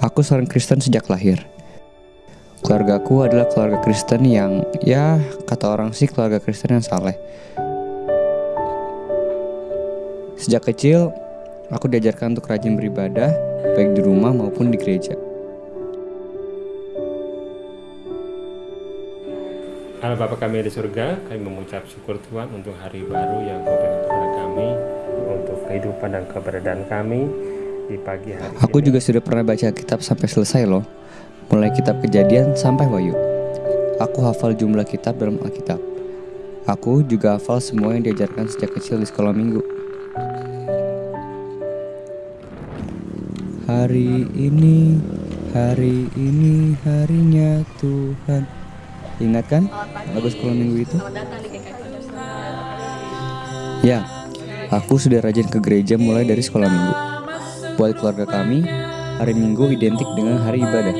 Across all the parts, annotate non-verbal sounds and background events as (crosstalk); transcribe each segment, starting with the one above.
Aku seorang Kristen sejak lahir. Keluargaku adalah keluarga Kristen yang, ya, kata orang sih keluarga Kristen yang saleh. Sejak kecil, aku diajarkan untuk rajin beribadah, baik di rumah maupun di gereja. Allah Bapa kami di surga, kami mengucap syukur Tuhan untuk hari baru yang kau berikan kepada kami, untuk kehidupan dan keberadaan kami di pagi hari Aku ini. juga sudah pernah baca kitab sampai selesai loh, mulai kitab kejadian sampai wahyu. Aku hafal jumlah kitab dalam Alkitab. Aku juga hafal semua yang diajarkan sejak kecil di sekolah minggu. Hari ini, hari ini harinya Tuhan. Ingat kan lagu sekolah minggu itu? Ya, aku sudah rajin ke gereja mulai dari sekolah minggu. Buat keluarga kami, hari Minggu identik dengan hari ibadah.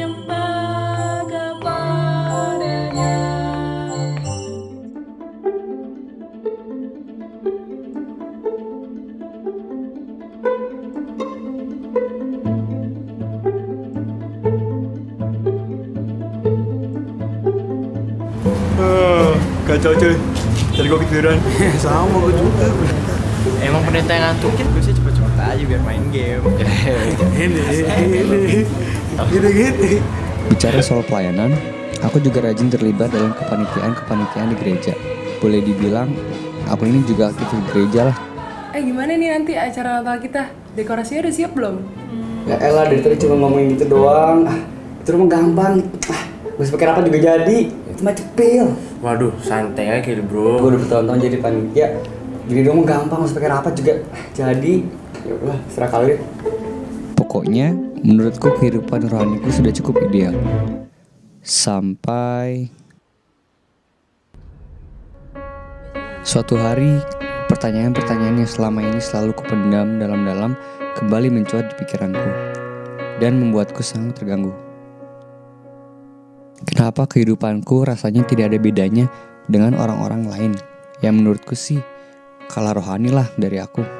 Ah, kacau cuy. Tadi gue ketiduran (laughs) Sama gue juga. Emang perintah yang ngantukin gue sih aja biar main game (laughs) Ini, ini Gini, gini Bicara soal pelayanan, aku juga rajin terlibat dalam kepanitiaan-kepanitiaan di gereja. Boleh dibilang, aku ini juga aktif di gereja lah. Eh gimana nih nanti acara Natal kita? Dekorasinya udah siap belum? Ya elah dari tadi cuma ngomongin gitu doang. Ah, itu rumah gampang. Ah, gue pakai apa juga jadi. Itu mah cepil. Waduh santai aja bro Gue udah bertahun-tahun jadi panitia. Jadi dong gampang, harus pakai rapat juga Ah, jadi. Ya serah kali. Pokoknya, menurutku kehidupan rohaniku sudah cukup ideal. Sampai suatu hari, pertanyaan-pertanyaan yang selama ini selalu kupendam dalam-dalam kembali mencuat di pikiranku dan membuatku sangat terganggu. Kenapa kehidupanku rasanya tidak ada bedanya dengan orang-orang lain yang menurutku sih kalah rohani lah dari aku.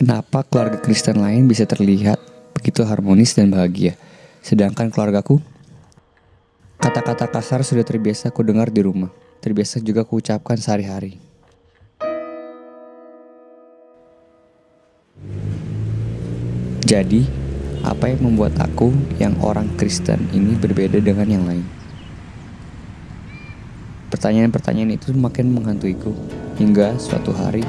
Kenapa keluarga Kristen lain bisa terlihat begitu harmonis dan bahagia, sedangkan keluargaku? Kata-kata kasar sudah terbiasa ku dengar di rumah, terbiasa juga ku ucapkan sehari-hari. Jadi, apa yang membuat aku yang orang Kristen ini berbeda dengan yang lain? Pertanyaan-pertanyaan itu makin menghantuiku hingga suatu hari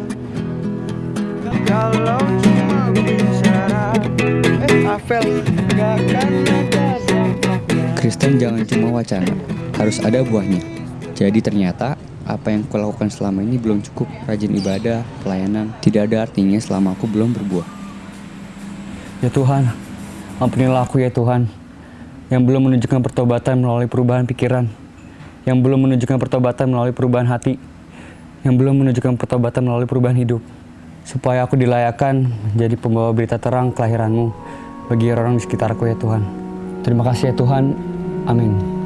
Kristen jangan cuma wacana, harus ada buahnya. Jadi ternyata apa yang kulakukan selama ini belum cukup rajin ibadah, pelayanan, tidak ada artinya selama aku belum berbuah. Ya Tuhan, ampunilah aku ya Tuhan, yang belum menunjukkan pertobatan melalui perubahan pikiran, yang belum menunjukkan pertobatan melalui perubahan hati, yang belum menunjukkan pertobatan melalui perubahan hidup, supaya aku dilayakkan menjadi pembawa berita terang kelahiranmu bagi orang-orang di sekitarku ya Tuhan. Terima kasih ya Tuhan, amin.